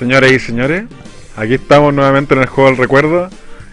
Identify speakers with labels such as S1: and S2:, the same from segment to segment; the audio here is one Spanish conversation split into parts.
S1: Señoras y señores, aquí estamos nuevamente en el juego del recuerdo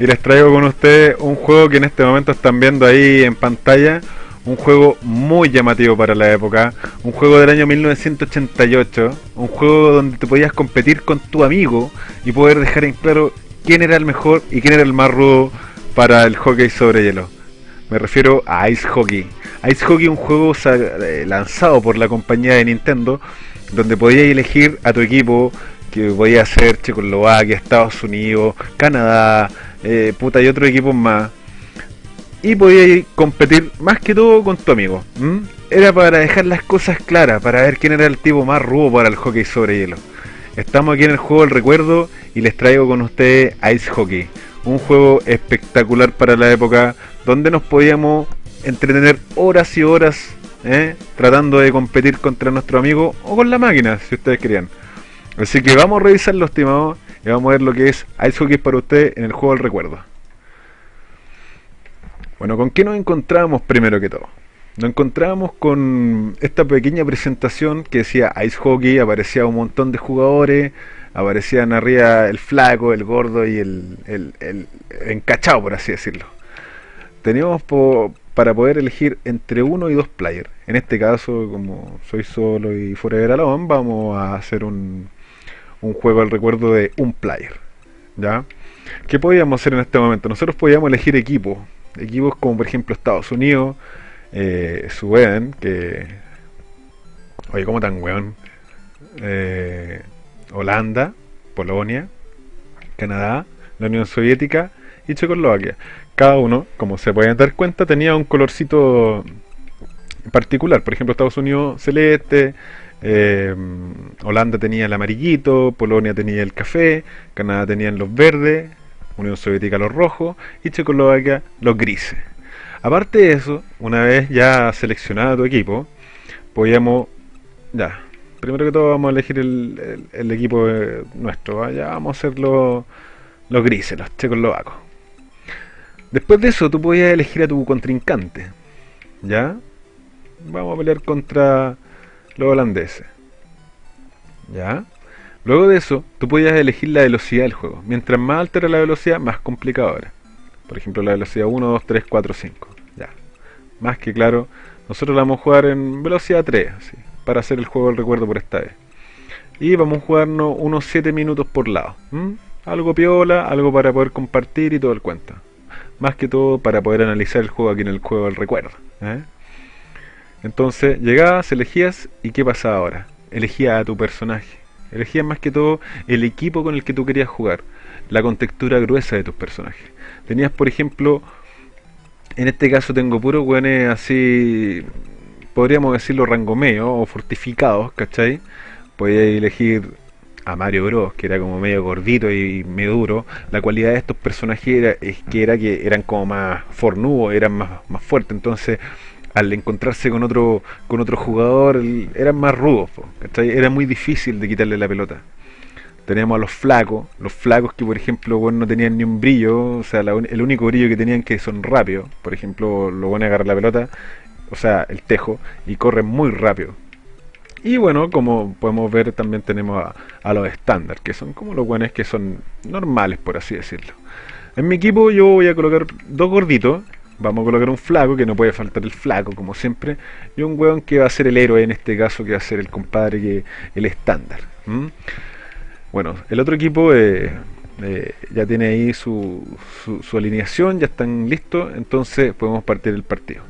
S1: y les traigo con ustedes un juego que en este momento están viendo ahí en pantalla, un juego muy llamativo para la época, un juego del año 1988, un juego donde te podías competir con tu amigo y poder dejar en claro quién era el mejor y quién era el más rudo para el hockey sobre hielo. Me refiero a Ice Hockey. Ice Hockey un juego eh, lanzado por la compañía de Nintendo donde podías elegir a tu equipo que podía ser Checoslovaquia, Estados Unidos, Canadá, eh, puta y otros equipos más. Y podías competir más que todo con tu amigo. Era para dejar las cosas claras, para ver quién era el tipo más rudo para el hockey sobre hielo. Estamos aquí en el juego del recuerdo y les traigo con ustedes Ice Hockey. Un juego espectacular para la época donde nos podíamos entretener horas y horas ¿eh? tratando de competir contra nuestro amigo o con la máquina, si ustedes querían. Así que vamos a revisarlo, estimados, y vamos a ver lo que es Ice Hockey para usted en el juego del recuerdo. Bueno, ¿con qué nos encontramos primero que todo? Nos encontramos con esta pequeña presentación que decía Ice Hockey, aparecía un montón de jugadores, aparecían arriba el flaco, el gordo y el, el, encachado, por así decirlo. Teníamos por, para poder elegir entre uno y dos players. En este caso, como soy solo y Forever Alone, vamos a hacer un, un juego al recuerdo de un player. ¿Ya? ¿Qué podíamos hacer en este momento? Nosotros podíamos elegir equipos. Equipos como por ejemplo Estados Unidos, eh, que... Oye, ¿cómo tan weón? Eh, Holanda, Polonia, Canadá, la Unión Soviética y Checoslovaquia cada uno, como se pueden dar cuenta, tenía un colorcito particular. Por ejemplo, Estados Unidos celeste, eh, Holanda tenía el amarillito, Polonia tenía el café, Canadá tenía los verdes, Unión Soviética los rojos y Checoslovaquia los grises. Aparte de eso, una vez ya seleccionado tu equipo, podíamos, ya, primero que todo vamos a elegir el, equipo nuestro, ya vamos a hacer los, los grises, los checoslovacos. Después de eso, tú podías elegir a tu contrincante. ¿Ya? Vamos a pelear contra los holandeses. ¿Ya? Luego de eso, tú podías elegir la velocidad del juego. Mientras más alta era la velocidad, más complicado era. Por ejemplo, la velocidad 1, 2, 3, 4, 5. Ya. Más que claro, nosotros la vamos a jugar en velocidad 3, así, para hacer el juego del recuerdo por esta vez. Y vamos a jugarnos unos 7 minutos por lado. Algo piola, algo para poder compartir y todo el cuento más que todo para poder analizar el juego aquí en el juego del recuerdo. ¿eh? Entonces llegabas, elegías y ¿qué pasaba ahora? Elegías a tu personaje. Elegías más que todo el equipo con el que tú querías jugar, la contextura gruesa de tus personajes. Tenías, por ejemplo, en este caso tengo puros weones así, podríamos decirlo rango medio o fortificados, ¿cachai? Podías elegir a Mario Bros, que era como medio gordito y medio duro, la cualidad de estos personajes era, es que era que eran como más fornudos, eran más, más fuertes, entonces al encontrarse con otro con otro jugador eran más rudos, era muy difícil de quitarle la pelota. Teníamos a los flacos, los flacos que por ejemplo bueno, no tenían ni un brillo, o sea, el único brillo que tenían que son rápidos, por ejemplo, lo a agarrar la pelota, o sea, el tejo, y corren muy rápido y bueno, como podemos ver también tenemos a, los estándar, que son como los buenos que son normales, por así decirlo. En mi equipo yo voy a colocar dos gorditos, vamos a colocar un flaco, que no puede faltar el flaco como siempre, y un weón que va a ser el héroe en este caso, que va a ser el compadre, que el estándar. Bueno, el otro equipo eh, eh, ya tiene ahí su, su alineación, ya están listos, entonces podemos partir el partido.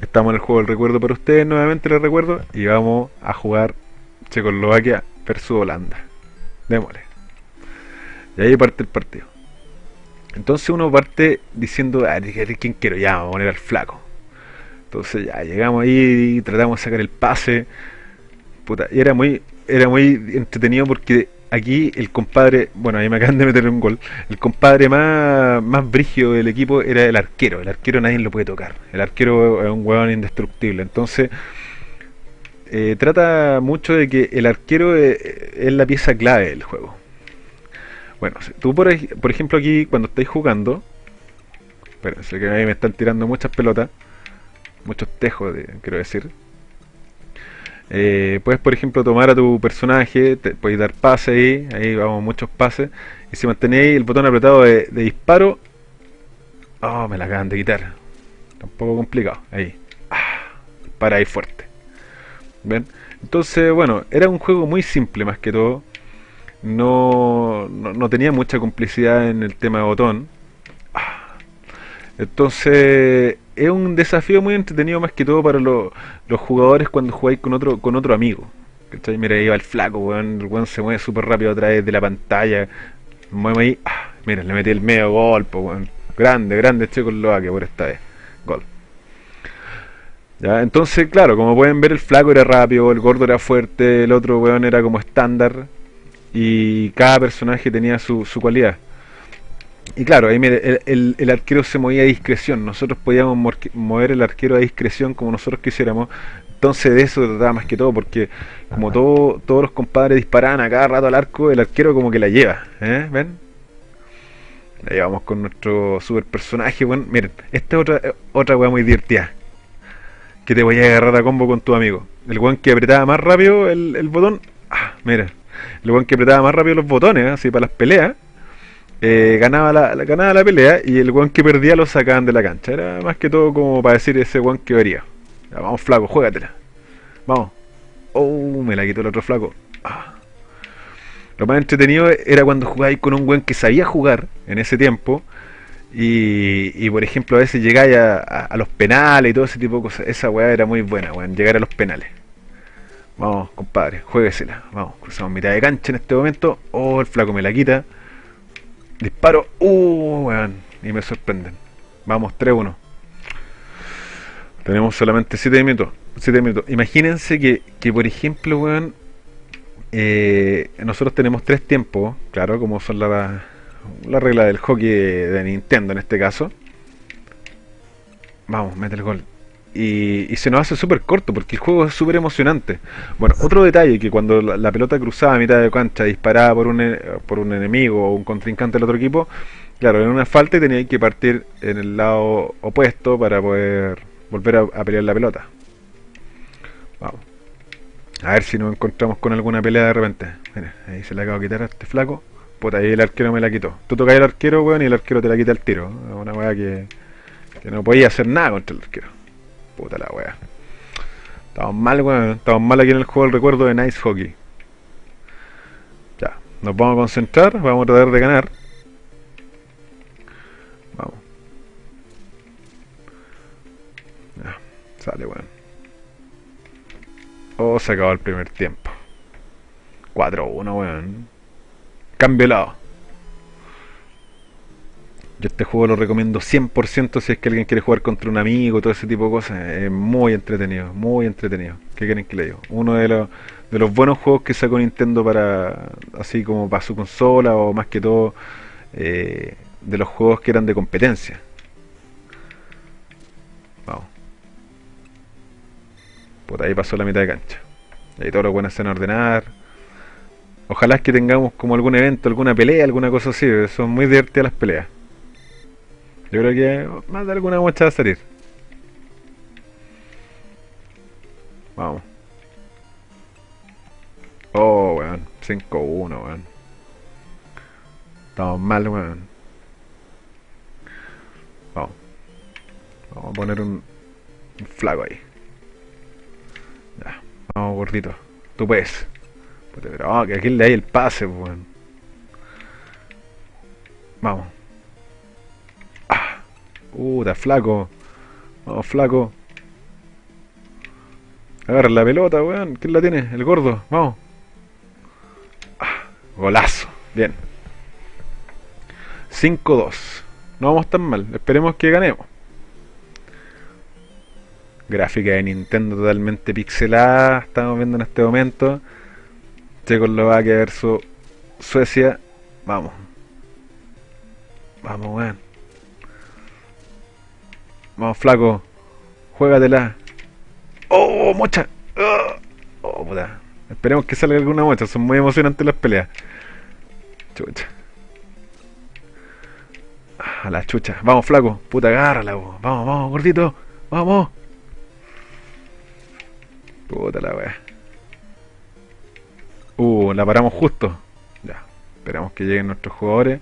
S1: Estamos en el juego del recuerdo para ustedes, nuevamente les recuerdo, y vamos a jugar Checoslovaquia versus Holanda. Démosle. Y ahí parte el partido. Entonces uno parte diciendo, ah, ¿quién quiero? Ya, vamos a poner al flaco. Entonces ya llegamos ahí y tratamos de sacar el pase. Puta, y era muy, era muy entretenido porque aquí el compadre, bueno, ahí me acaban de meter un gol, el compadre más, más brigio del equipo era el arquero, el arquero nadie lo puede tocar, el arquero es un huevón indestructible, entonces eh, trata mucho de que el arquero es, la pieza clave del juego. Bueno, tú por, por ejemplo aquí cuando estáis jugando, espérense que ahí me están tirando muchas pelotas, muchos tejos, quiero decir. Eh, puedes, por ejemplo, tomar a tu personaje, te, puedes dar pase ahí, ahí vamos muchos pases, y si mantenéis el botón apretado de, disparo, oh, me la acaban de quitar. Está un poco complicado, ahí. Ah, para ahí fuerte. ¿Ven? Entonces, bueno, era un juego muy simple más que todo. No, no, tenía mucha complicidad en el tema de botón. Entonces, es un desafío muy entretenido más que todo para los jugadores cuando jugáis con otro con otro amigo. ¿Cachai? Mira, ahí va el flaco, weón. El weón se mueve súper rápido a través de la pantalla. Mueve ahí. Ah, mira, le metí el medio golpe, weón. Grande, grande Checoslovaquia por esta vez. Gol. Entonces, claro, como pueden ver, el flaco era rápido, el gordo era fuerte, el otro weón era como estándar. Y cada personaje tenía su, su cualidad. Y claro, ahí mire, el, el, arquero se movía a discreción. Nosotros podíamos mover el arquero a discreción como nosotros quisiéramos. Entonces de eso trataba más que todo, porque como todo, todos los compadres disparaban a cada rato al arco, el arquero como que la lleva. ¿eh? ¿Ven? Ahí vamos con nuestro super personaje. Bueno, miren, esta es otra, otra weá muy divertida. Que te voy a agarrar a combo con tu amigo. El weón que apretaba más rápido el, el botón. Ah, mira. El weón que apretaba más rápido los botones, así para las peleas eh, ganaba, la, ganaba la pelea y el guan que perdía lo sacaban de la cancha. Era más que todo como para decir ese guan que vería. vamos flaco, juégatela. Vamos. Oh, me la quitó el otro flaco. Ah. Lo más entretenido era cuando jugáis con un guan que sabía jugar en ese tiempo. Y, por ejemplo a veces llegáis a, los penales y todo ese tipo de cosas. Esa weá era muy buena, weón, llegar a los penales. Vamos, compadre, jueguesela. Vamos, cruzamos mitad de cancha en este momento. Oh, el flaco me la quita. Disparo. Uh, weón. Y me sorprenden. Vamos, 3-1. Tenemos solamente 7 minutos. 7 minutos. Imagínense que, que por ejemplo, weón. Eh, nosotros tenemos tres tiempos, claro, como son la, la regla del hockey de Nintendo en este caso. Vamos, mete el gol y, se nos hace súper corto porque el juego es súper emocionante. Bueno, otro detalle que cuando la, pelota cruzaba a mitad de cancha disparaba por un, e, por un enemigo o un contrincante del otro equipo, claro, era una falta y tenía que partir en el lado opuesto para poder volver a, pelear la pelota. Vamos. A ver si nos encontramos con alguna pelea de repente. Mira, ahí se le acaba de quitar a este flaco. Puta, ahí el arquero me la quitó. Tú tocas el arquero, weón, y el arquero te la quita el tiro. Una weá que, que no podía hacer nada contra el arquero. Puta la wea. Estamos mal, weón. Estamos mal aquí en el juego del recuerdo de Nice Hockey. Ya. Nos vamos a concentrar. Vamos a tratar de ganar. Vamos. Sale, weón. Oh, se acabó el primer tiempo. 4-1, weón. Cambio lado. Yo este juego lo recomiendo 100% si es que alguien quiere jugar contra un amigo, todo ese tipo de cosas. Es muy entretenido, muy entretenido. ¿Qué quieren que le diga? Uno de los, buenos juegos que sacó Nintendo para, así como para su consola o más que todo, eh, de los juegos que eran de competencia. Vamos. Por ahí pasó la mitad de cancha. Ahí todos los buenos en ordenar. Ojalá que tengamos como algún evento, alguna pelea, alguna cosa así. Son muy divertidas las peleas. Yo creo que más de alguna muestra va a salir. Vamos. Oh, weón. 5-1, weón. Estamos mal, weón. Vamos. Vamos a poner un, un flaco ahí. Ya. Vamos, gordito. Tú puedes. Pero, oh, que aquí le hay el pase, weón. Vamos. Puta, flaco. Vamos, flaco. Agarra la pelota, weón. ¿Quién la tiene? El gordo. Vamos. Ah, golazo. Bien. 5-2. No vamos tan mal. Esperemos que ganemos. Gráfica de Nintendo totalmente pixelada. Estamos viendo en este momento. Checoslovaquia versus Suecia. Vamos. Vamos, weón. Vamos, flaco. Juégatela. ¡Oh, mocha! ¡Oh, puta! Esperemos que salga alguna mocha. Son muy emocionantes las peleas. Chucha. A la chucha. Vamos, flaco. Puta, agárrala, Vamos, vamos, gordito. Vamos. Puta la wea. Uh, la paramos justo. Ya. Esperamos que lleguen nuestros jugadores.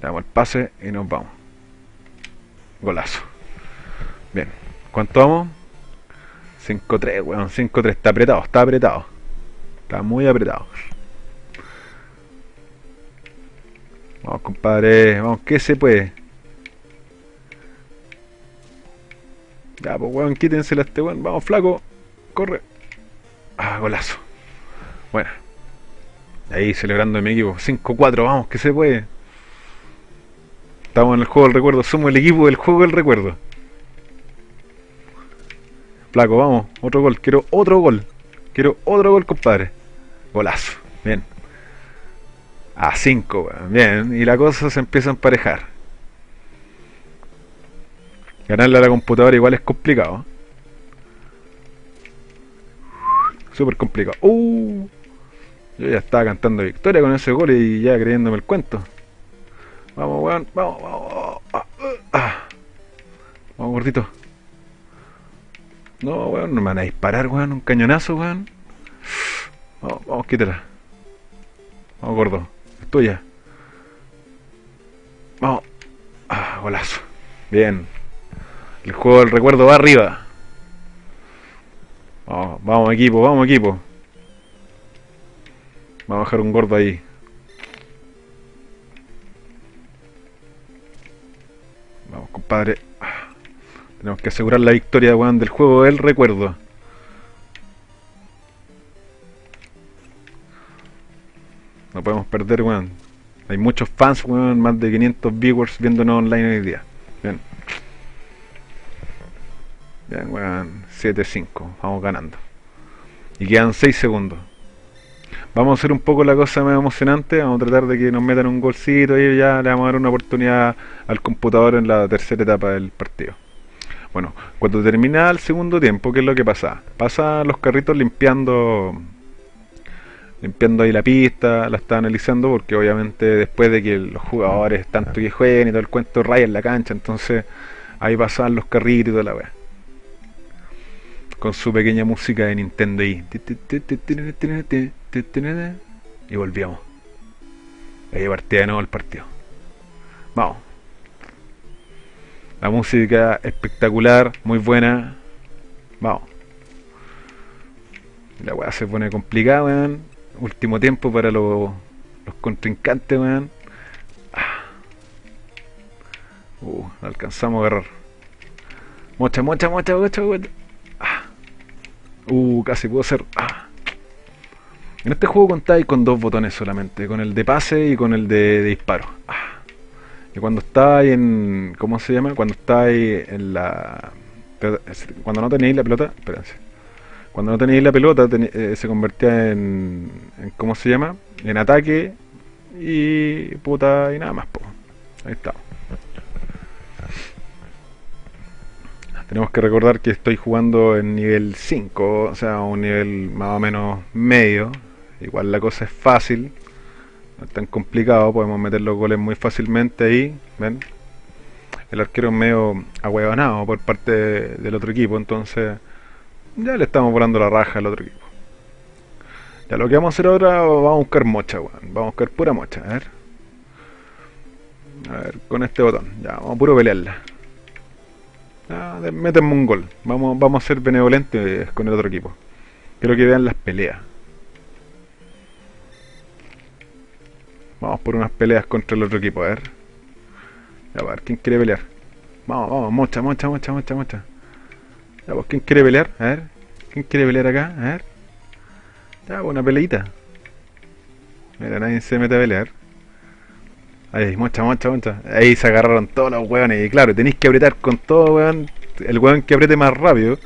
S1: Damos el pase y nos vamos. Golazo. Bien. ¿Cuánto vamos? 5-3, weón. 5-3. Está apretado, está apretado. Está muy apretado. Vamos, compadre. Vamos, ¿qué se puede? Ya, pues weón, quítensela a este weón. Vamos, flaco. Corre. Ah, golazo. Bueno. Ahí celebrando mi equipo. 5-4, vamos, que se puede. Estamos en el juego del recuerdo. Somos el equipo del juego del recuerdo. Flaco, vamos. Otro gol. Quiero otro gol. Quiero otro gol, compadre. Golazo. Bien. A 5, bien. Y la cosa se empieza a emparejar. Ganarle a la computadora igual es complicado. Súper complicado. Uh, yo ya estaba cantando victoria con ese gol y ya creyéndome el cuento. Vamos, weón. Vamos, vamos. Ah, ah. Vamos, gordito. No, weón, no me van a disparar, weón. Un cañonazo, weón. Vamos, vamos, quítela. Vamos, gordo. Es tuya. Vamos. Ah, golazo. Bien. El juego del recuerdo va arriba. Vamos, vamos equipo, vamos equipo. Vamos a dejar un gordo ahí. Compadre. Tenemos que asegurar la victoria, weón, del juego del recuerdo. No podemos perder, weón. Hay muchos fans, weón, más de 500 viewers viéndonos online hoy día. Bien. Bien, weón. 7-5. Vamos ganando. Y quedan 6 segundos. Vamos a hacer un poco la cosa más emocionante. Vamos a tratar de que nos metan un golcito y ya le vamos a dar una oportunidad al computador en la tercera etapa del partido. Bueno, cuando termina el segundo tiempo, ¿qué es lo que pasa? Pasa los carritos limpiando limpiando ahí la pista, la está analizando porque obviamente después de que los jugadores tanto que jueguen y todo el cuento rayan la cancha, entonces ahí pasan los carritos y toda la weá. Con su pequeña música de Nintendo y y volvíamos. Ahí partía de nuevo el partido. Vamos. La música espectacular, muy buena. Vamos. La weá se pone complicada, weón. Último tiempo para los, los contrincantes, weón. Ah. Uh, alcanzamos a agarrar. Mocha, mocha, mocha, mocha, mocha. Ah. Uh, casi pudo ser. En este juego contáis con dos botones solamente, con el de pase y con el de, disparo. Ah. Y cuando estáis en. ¿Cómo se llama? Cuando estáis en la. Cuando no tenéis la pelota. Espérense. Cuando no tenéis la pelota eh, se convertía en, en, ¿Cómo se llama? En ataque y. puta y nada más, po. Ahí está. Tenemos que recordar que estoy jugando en nivel 5, o sea, un nivel más o menos medio Igual la cosa es fácil, no es tan complicado, podemos meter los goles muy fácilmente ahí, ¿ven? El arquero es medio ahuevanado por parte del otro equipo, entonces ya le estamos volando la raja al otro equipo. Ya lo que vamos a hacer ahora, vamos a buscar mocha, weón. Vamos a buscar pura mocha, a ver. A ver, con este botón, ya, vamos a puro pelearla. Métenme un gol. Vamos, vamos a ser benevolentes con el otro equipo. Quiero que vean las peleas. Vamos por unas peleas contra el otro equipo, a ver. A ver, ¿quién quiere pelear? Vamos, vamos, mocha, mocha, mocha, mocha, mocha. Ya, pues, ¿quién quiere pelear? A ver. ¿Quién quiere pelear acá? A ver. Ya, pues, una peleita. Mira, nadie se mete a pelear. Ahí, mocha, mocha, mocha. Ahí se agarraron todos los hueones. Y claro, tenéis que apretar con todo, weón. El hueón que apriete más rápido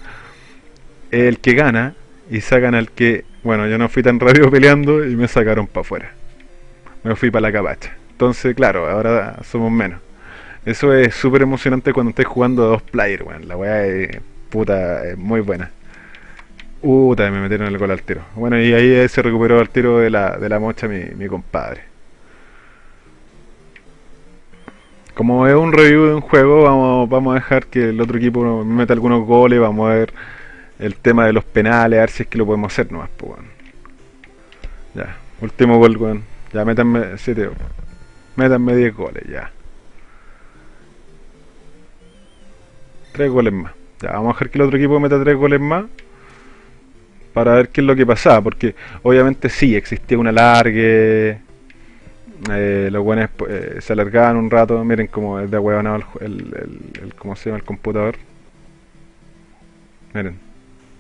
S1: es el que gana. Y sacan al que. Bueno, yo no fui tan rápido peleando y me sacaron para afuera me fui para la capacha. Entonces, claro, ahora somos menos. Eso es súper emocionante cuando estés jugando a dos players, weón. La weá es puta, es muy buena. Puta, me metieron el gol al tiro. Bueno, y ahí se recuperó el tiro de la, de la mocha mi, compadre. Como es un review de un juego, vamos, vamos a dejar que el otro equipo meta algunos goles, vamos a ver el tema de los penales, a ver si es que lo podemos hacer nomás, pues, Ya, último gol, weón. Ya, métanme 7. Métanme 10 goles, ya. 3 goles más. Ya, vamos a dejar que el otro equipo meta 3 goles más. Para ver qué es lo que pasaba. Porque obviamente sí, existía una largue. Eh, los buenos eh, se alargaban un rato. Miren cómo es de huevonado el, el, el, el, ¿Cómo se llama el computador? Miren.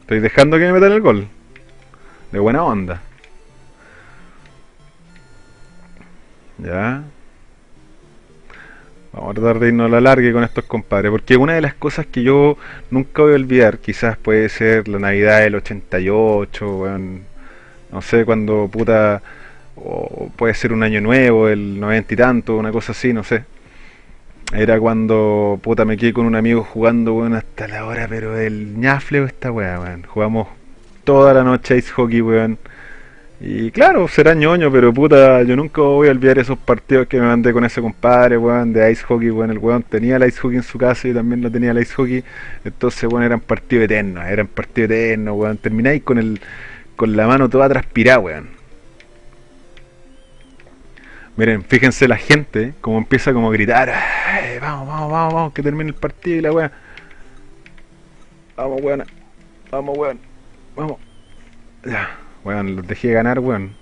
S1: Estoy dejando que me metan el gol. De buena onda. Ya. Vamos a tratar de irnos a la larga con estos compadres. Porque una de las cosas que yo nunca voy a olvidar, quizás puede ser la Navidad del 88, no sé, cuando puta. O puede ser un año nuevo, el 90 y tanto, una cosa así, no sé. Era cuando puta me quedé con un amigo jugando, weón, hasta la hora, pero el ñafleo esta weá, weón. Jugamos toda la noche ice hockey, weón. Y claro, será ñoño, pero puta, yo nunca voy a olvidar esos partidos que me mandé con ese compadre, weón, de ice hockey, weón. El weón tenía el ice hockey en su casa y también lo tenía el ice hockey. Entonces, weón, eran partidos eternos, eran partidos eternos, weón. Termináis con el con la mano toda transpirada, weón. Miren, fíjense la gente, como empieza como a gritar, vamos, vamos, vamos, vamos, que termine el partido y la weón. Vamos, weón. Vamos, weón. Vamos. Ya. Weón, los dejé ganar, weón.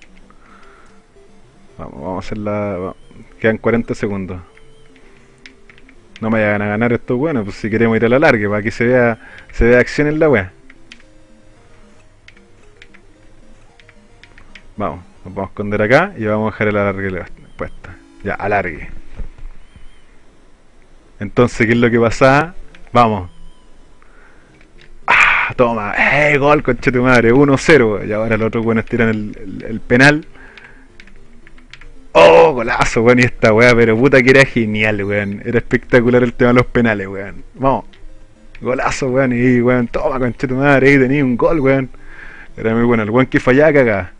S1: Vamos, vamos a hacer la... Quedan 40 segundos. No me vayan a ganar estos buenos, pues si queremos ir a la larga, para que se vea, se vea acción en la weá. Vamos, nos vamos a esconder acá y vamos a dejar el alargue puesta. Ya, alargue. Entonces, ¿qué es lo que pasa? Vamos, toma, ¡eh! Gol, conche tu madre, 1-0. Y ahora los otros buenos tiran el, el, penal. ¡Oh! Golazo, weón. Y esta weá, pero puta que era genial, weón. Era espectacular el tema de los penales, weón. Vamos. Golazo, weón. Y weón, toma, conche tu madre. Ahí tenía un gol, weón. Era muy bueno. El weón que fallaba, cagá.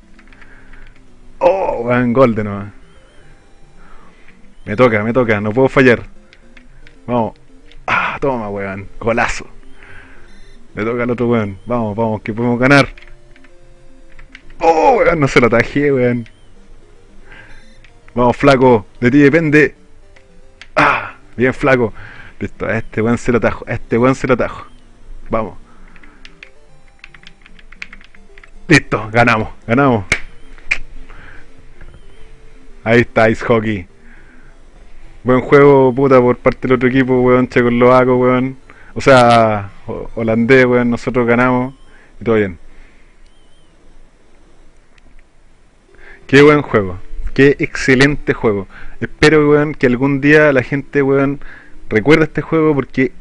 S1: ¡Oh! Weón, gol de nuevo. Me toca, me toca. No puedo fallar. Vamos. Ah, toma, weón. Golazo. Le toca al otro weón. Vamos, vamos, que podemos ganar. Oh, weón, no se lo atajé, weón. Vamos, flaco. De ti depende. Ah, bien, flaco. Listo, a este weón se lo atajo. A este weón se lo atajo. Vamos. Listo, ganamos, ganamos. Ahí está, Ice Hockey. Buen juego, puta, por parte del otro equipo, weón, checoslovaco, weón. O sea, holandés, weón, nosotros ganamos y todo bien. Qué buen juego, qué excelente juego. Espero, weón, que algún día la gente, weón, recuerde este juego porque,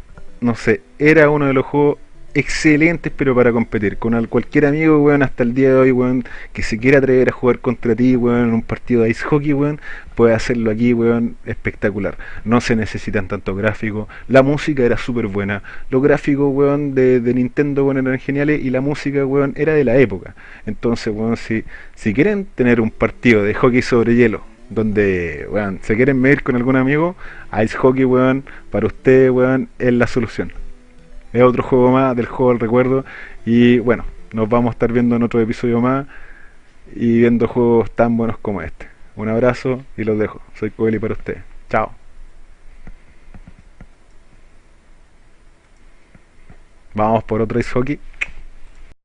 S1: no sé, era uno de los juegos excelentes pero para competir. Con cualquier amigo weón hasta el día de hoy weón que se quiera atrever a jugar contra ti weón en un partido de ice hockey weón puede hacerlo aquí weón espectacular. No se necesitan tanto gráficos. La música era súper buena. Los gráficos weón de, Nintendo weón eran geniales y la música weón era de la época. Entonces weón si, si quieren tener un partido de hockey sobre hielo donde weón, se quieren medir con algún amigo ice hockey weón para ustedes weón es la solución es otro juego más del juego del recuerdo. Y bueno, nos vamos a estar viendo en otro episodio más y viendo juegos tan buenos como este. Un abrazo y los dejo. Soy Coeli para ustedes. Chao. Vamos por otro ice hockey.